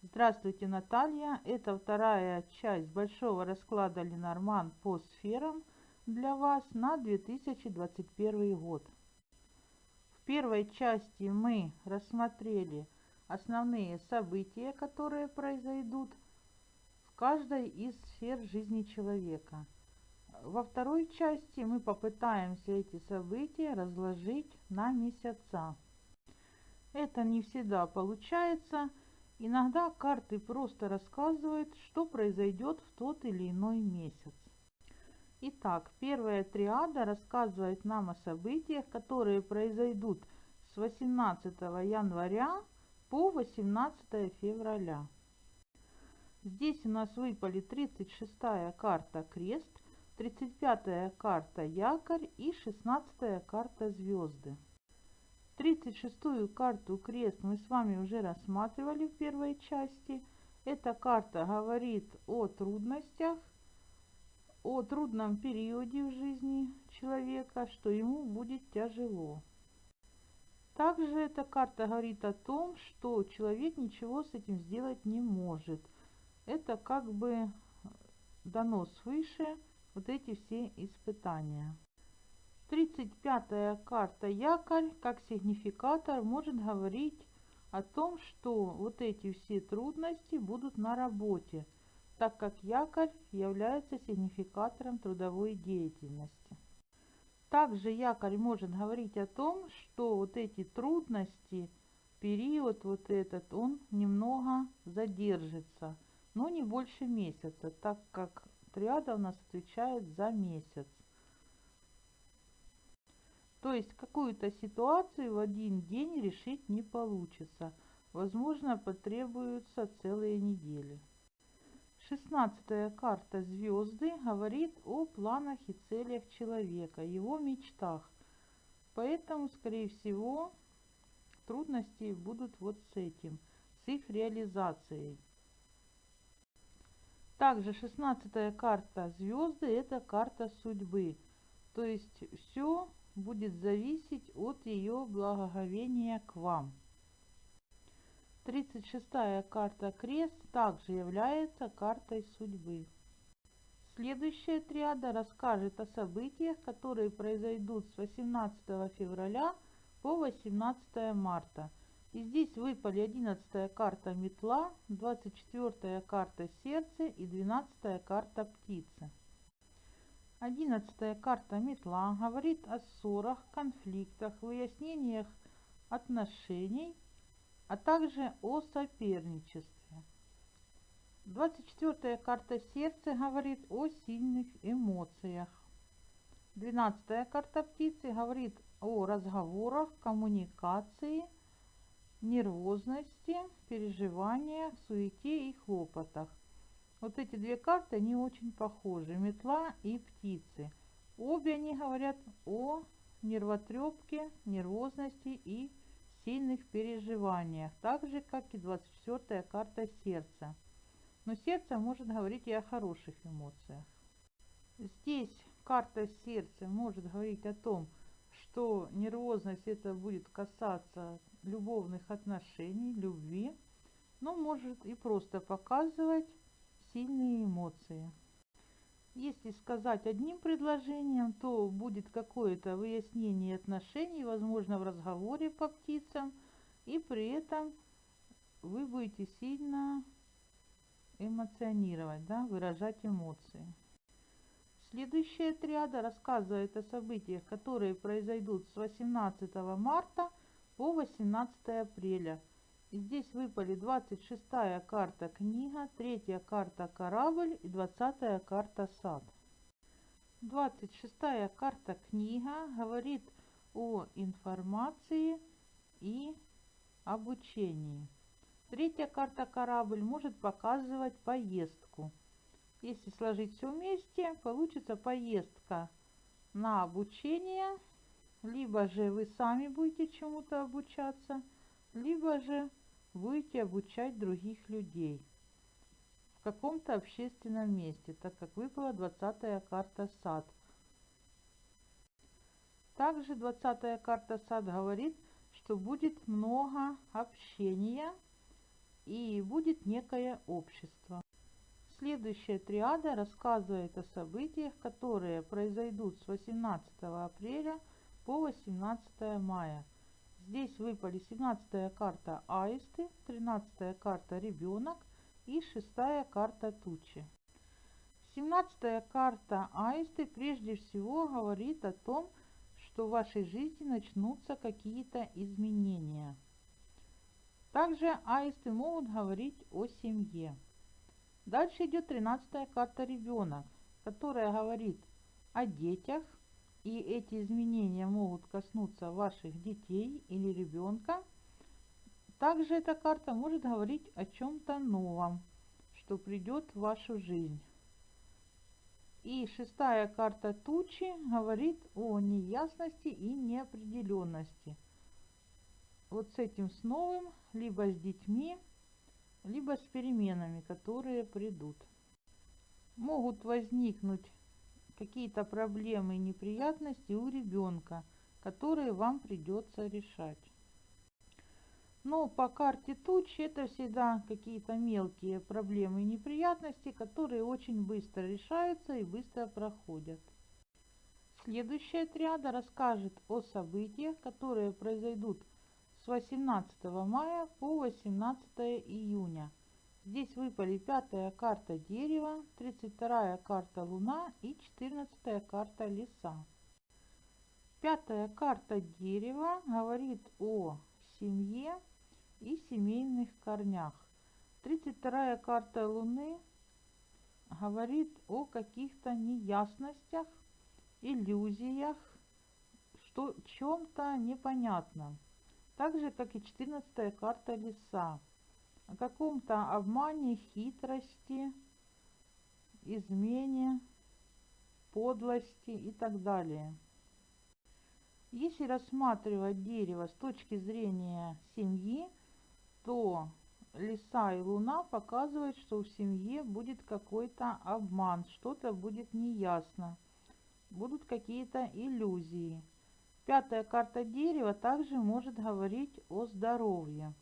Здравствуйте, Наталья! Это вторая часть большого расклада Ленорман по сферам для вас на 2021 год. В первой части мы рассмотрели основные события, которые произойдут в каждой из сфер жизни человека. Во второй части мы попытаемся эти события разложить на месяца. Это не всегда получается, Иногда карты просто рассказывают, что произойдет в тот или иной месяц. Итак, первая триада рассказывает нам о событиях, которые произойдут с 18 января по 18 февраля. Здесь у нас выпали 36-я карта Крест, 35-я карта Якорь и 16-я карта Звезды. 36-ю карту крест мы с вами уже рассматривали в первой части. Эта карта говорит о трудностях, о трудном периоде в жизни человека, что ему будет тяжело. Также эта карта говорит о том, что человек ничего с этим сделать не может. Это как бы дано свыше вот эти все испытания. 35-я карта якорь как сигнификатор может говорить о том, что вот эти все трудности будут на работе, так как якорь является сигнификатором трудовой деятельности. Также якорь может говорить о том, что вот эти трудности, период вот этот, он немного задержится, но не больше месяца, так как триада у нас отвечает за месяц. То есть какую-то ситуацию в один день решить не получится. Возможно, потребуются целые недели. Шестнадцатая карта звезды говорит о планах и целях человека, его мечтах. Поэтому, скорее всего, трудности будут вот с этим, с их реализацией. Также шестнадцатая карта звезды это карта судьбы. То есть все будет зависеть от ее благоговения к вам. 36-я карта крест также является картой судьбы. Следующая триада расскажет о событиях, которые произойдут с 18 февраля по 18 марта. И здесь выпали 11 карта метла, 24 карта сердце и 12 карта птицы. Одиннадцатая карта метла говорит о ссорах, конфликтах, выяснениях отношений, а также о соперничестве. Двадцать четвертая карта сердца говорит о сильных эмоциях. Двенадцатая карта птицы говорит о разговорах, коммуникации, нервозности, переживаниях, суете и хлопотах. Вот эти две карты, они очень похожи. Метла и птицы. Обе они говорят о нервотрепке, нервозности и сильных переживаниях. Так же, как и 24-я карта сердца. Но сердце может говорить и о хороших эмоциях. Здесь карта сердца может говорить о том, что нервозность это будет касаться любовных отношений, любви, но может и просто показывать сильные эмоции. Если сказать одним предложением, то будет какое-то выяснение отношений, возможно, в разговоре по птицам, и при этом вы будете сильно эмоционировать, да, выражать эмоции. Следующая триада рассказывает о событиях, которые произойдут с 18 марта по 18 апреля – Здесь выпали 26 карта книга, третья карта корабль и 20 карта сад. 26 карта книга говорит о информации и обучении. Третья карта корабль может показывать поездку. Если сложить все вместе, получится поездка на обучение, либо же вы сами будете чему-то обучаться, либо же будете обучать других людей в каком-то общественном месте, так как выпала 20 карта сад. Также 20 карта сад говорит, что будет много общения и будет некое общество. Следующая триада рассказывает о событиях, которые произойдут с 18 апреля по 18 мая. Здесь выпали 17 карта Аисты, 13 карта Ребенок и 6 карта Тучи. 17 карта Аисты прежде всего говорит о том, что в вашей жизни начнутся какие-то изменения. Также аисты могут говорить о семье. Дальше идет 13 карта ребенок, которая говорит о детях, и эти изменения могут коснуться ваших детей или ребенка. Также эта карта может говорить о чем-то новом, что придет в вашу жизнь. И шестая карта тучи говорит о неясности и неопределенности. Вот с этим с новым, либо с детьми, либо с переменами, которые придут. Могут возникнуть какие-то проблемы и неприятности у ребенка, которые вам придется решать. Но по карте тучи это всегда какие-то мелкие проблемы и неприятности, которые очень быстро решаются и быстро проходят. Следующая триада расскажет о событиях, которые произойдут с 18 мая по 18 июня. Здесь выпали пятая карта дерева, 32 карта луна и 14 карта леса. Пятая карта дерева говорит о семье, и семейных корнях. 32 карта Луны говорит о каких-то неясностях, иллюзиях, что чем-то непонятном. Так же, как и 14 карта Леса. О каком-то обмане, хитрости, измене, подлости и так далее. Если рассматривать дерево с точки зрения семьи, то лиса и луна показывают, что в семье будет какой-то обман, что-то будет неясно, будут какие-то иллюзии. Пятая карта дерева также может говорить о здоровье.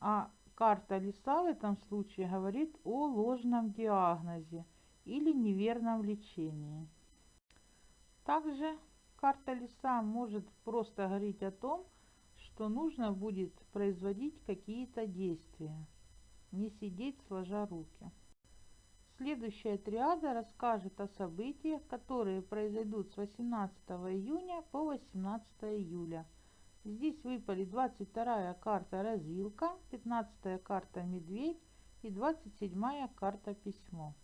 А карта лиса в этом случае говорит о ложном диагнозе или неверном лечении. Также карта лиса может просто говорить о том, что нужно будет производить какие-то действия, не сидеть сложа руки. Следующая триада расскажет о событиях, которые произойдут с 18 июня по 18 июля. Здесь выпали 22 карта развилка, 15 карта медведь и 27 карта письмо.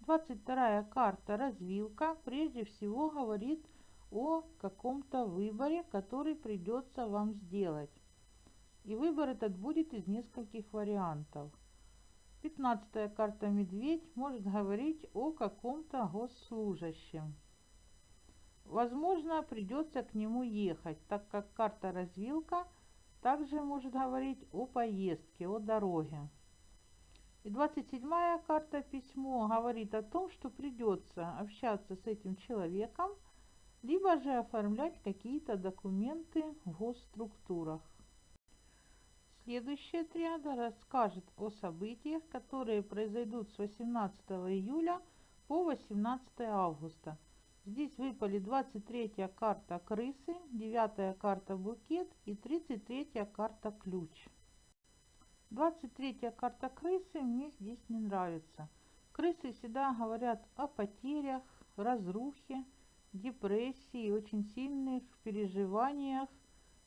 22 карта развилка прежде всего говорит о каком-то выборе, который придется вам сделать. И выбор этот будет из нескольких вариантов. Пятнадцатая карта «Медведь» может говорить о каком-то госслужащем. Возможно, придется к нему ехать, так как карта «Развилка» также может говорить о поездке, о дороге. И 27-я карта «Письмо» говорит о том, что придется общаться с этим человеком – либо же оформлять какие-то документы в госструктурах. Следующая триада расскажет о событиях, которые произойдут с 18 июля по 18 августа. Здесь выпали 23 карта крысы, 9 карта букет и 33 карта ключ. 23 карта крысы мне здесь не нравится. Крысы всегда говорят о потерях, разрухе, депрессии, очень сильных переживаниях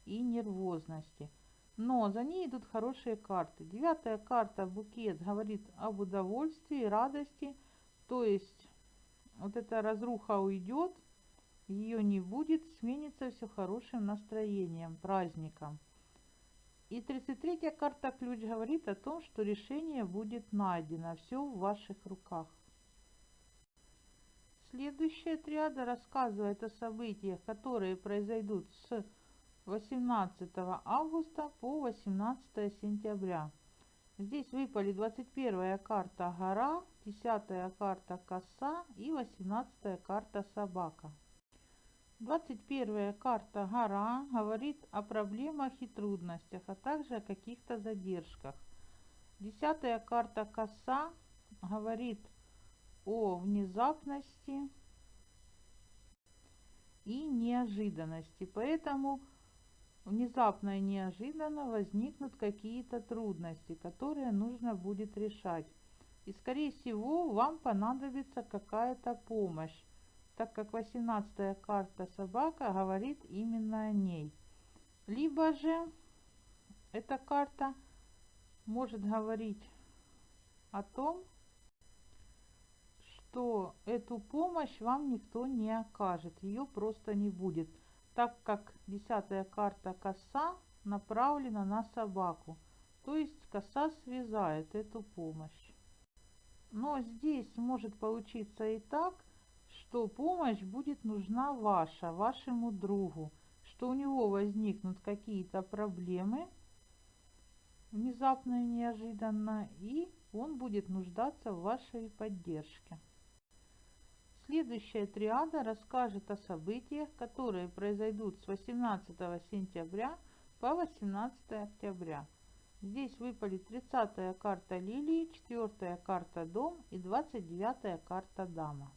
и нервозности. Но за ней идут хорошие карты. Девятая карта букет говорит об удовольствии, радости. То есть вот эта разруха уйдет, ее не будет, сменится все хорошим настроением, праздником. И 33-я карта ключ говорит о том, что решение будет найдено, все в ваших руках. Следующая триада рассказывает о событиях, которые произойдут с 18 августа по 18 сентября. Здесь выпали 21 карта гора, 10 карта коса и 18 карта собака. 21 карта гора говорит о проблемах и трудностях, а также о каких-то задержках. Десятая карта коса говорит о внезапности и неожиданности. Поэтому внезапно и неожиданно возникнут какие-то трудности, которые нужно будет решать. И скорее всего вам понадобится какая-то помощь, так как 18 карта собака говорит именно о ней. Либо же эта карта может говорить о том, что эту помощь вам никто не окажет, ее просто не будет, так как десятая карта коса направлена на собаку, то есть коса связает эту помощь. Но здесь может получиться и так, что помощь будет нужна ваша, вашему другу, что у него возникнут какие-то проблемы внезапно и неожиданно, и он будет нуждаться в вашей поддержке. Следующая триада расскажет о событиях, которые произойдут с 18 сентября по 18 октября. Здесь выпали 30 карта лилии, 4 карта дом и 29 карта дама.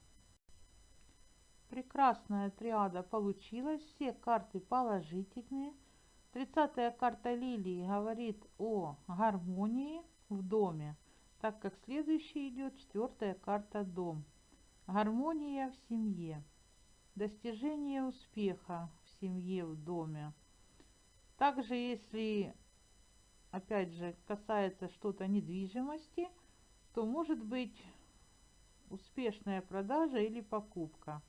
Прекрасная триада получилась, все карты положительные. 30 карта лилии говорит о гармонии в доме, так как следующая идет четвертая карта дом. Гармония в семье. Достижение успеха в семье, в доме. Также, если, опять же, касается что-то недвижимости, то может быть успешная продажа или покупка.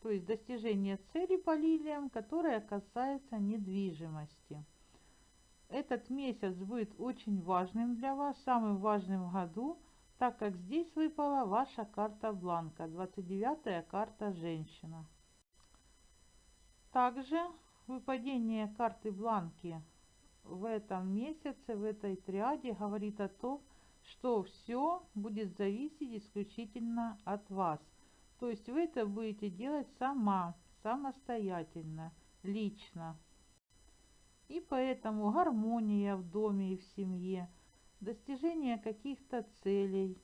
То есть достижение цели по лилиям, которая касается недвижимости. Этот месяц будет очень важным для вас, самым важным в году – так как здесь выпала ваша карта бланка, 29 карта женщина. Также выпадение карты бланки в этом месяце, в этой триаде говорит о том, что все будет зависеть исключительно от вас. То есть вы это будете делать сама, самостоятельно, лично. И поэтому гармония в доме и в семье – достижение каких-то целей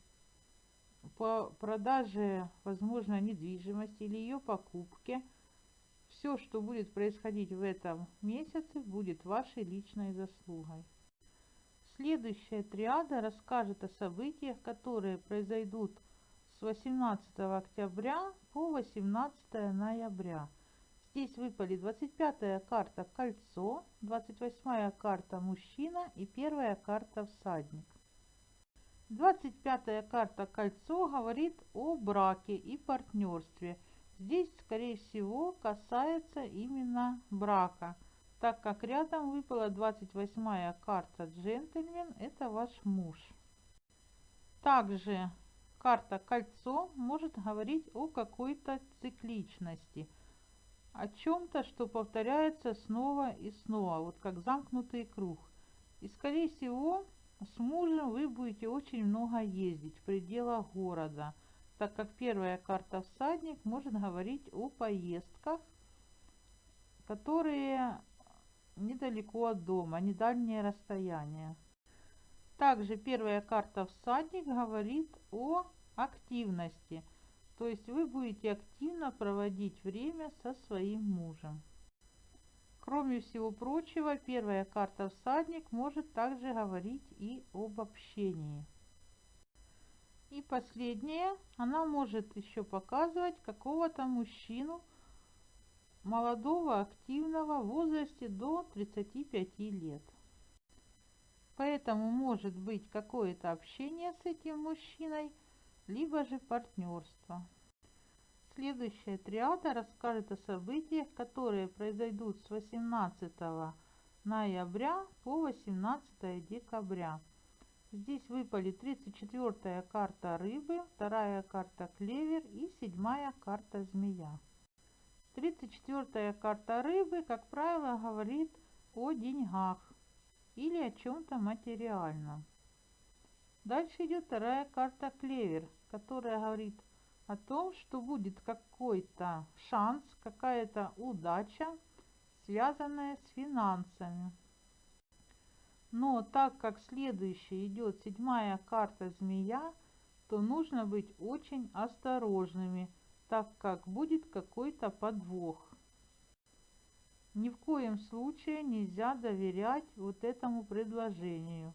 по продаже, возможно, недвижимости или ее покупке. Все, что будет происходить в этом месяце, будет вашей личной заслугой. Следующая триада расскажет о событиях, которые произойдут с 18 октября по 18 ноября. Здесь выпали 25 карта кольцо, 28 карта мужчина и первая карта всадник. 25 карта кольцо говорит о браке и партнерстве. Здесь, скорее всего, касается именно брака, так как рядом выпала 28 карта джентльмен, это ваш муж. Также карта кольцо может говорить о какой-то цикличности – о чем-то, что повторяется снова и снова, вот как замкнутый круг. И скорее всего с мужем вы будете очень много ездить в пределах города, так как первая карта всадник может говорить о поездках, которые недалеко от дома, не дальнее расстояние. Также первая карта всадник говорит о активности – то есть вы будете активно проводить время со своим мужем. Кроме всего прочего, первая карта всадник может также говорить и об общении. И последняя, она может еще показывать какого-то мужчину, молодого, активного, в возрасте до 35 лет. Поэтому может быть какое-то общение с этим мужчиной – либо же партнерство. Следующая триада расскажет о событиях, которые произойдут с 18 ноября по 18 декабря. Здесь выпали 34 карта рыбы, вторая карта клевер и седьмая карта змея. 34 карта рыбы, как правило, говорит о деньгах или о чем-то материальном. Дальше идет вторая карта клевер, которая говорит о том, что будет какой-то шанс, какая-то удача, связанная с финансами. Но так как следующая идет седьмая карта змея, то нужно быть очень осторожными, так как будет какой-то подвох. Ни в коем случае нельзя доверять вот этому предложению.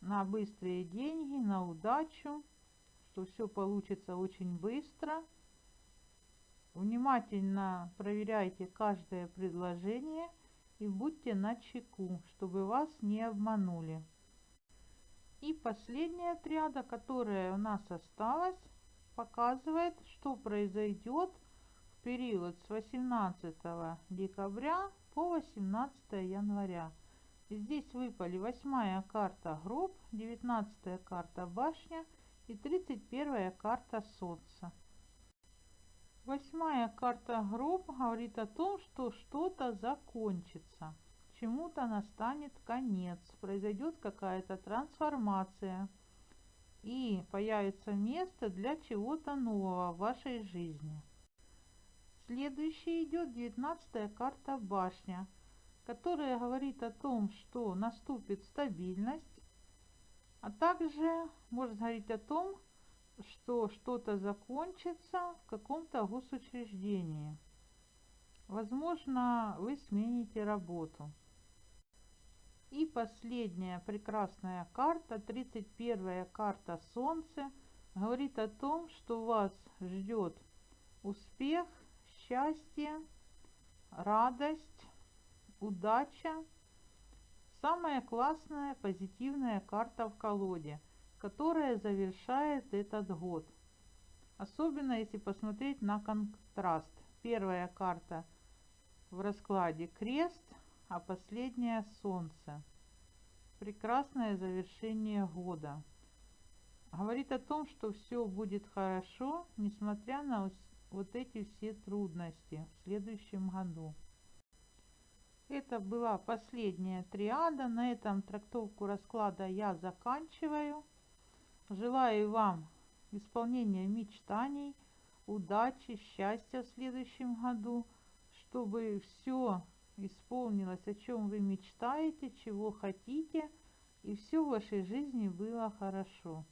На быстрые деньги, на удачу, что все получится очень быстро. Внимательно проверяйте каждое предложение – и будьте на чеку, чтобы вас не обманули. И последняя отряда, которая у нас осталась, показывает, что произойдет в период с 18 декабря по 18 января. Здесь выпали восьмая карта гроб, 19 карта башня и 31 карта солнца. Восьмая карта гроб говорит о том, что что-то закончится, чему-то настанет конец, произойдет какая-то трансформация и появится место для чего-то нового в вашей жизни. Следующий идет девятнадцатая карта башня, которая говорит о том, что наступит стабильность, а также может говорить о том, что что-то закончится в каком-то госучреждении. Возможно, вы смените работу. И последняя прекрасная карта, 31 карта Солнце, говорит о том, что вас ждет успех, счастье, радость, удача. Самая классная позитивная карта в колоде – которая завершает этот год. Особенно если посмотреть на контраст. Первая карта в раскладе крест, а последняя солнце. Прекрасное завершение года. Говорит о том, что все будет хорошо, несмотря на вот эти все трудности в следующем году. Это была последняя триада. На этом трактовку расклада я заканчиваю. Желаю вам исполнения мечтаний, удачи, счастья в следующем году, чтобы все исполнилось, о чем вы мечтаете, чего хотите, и все в вашей жизни было хорошо.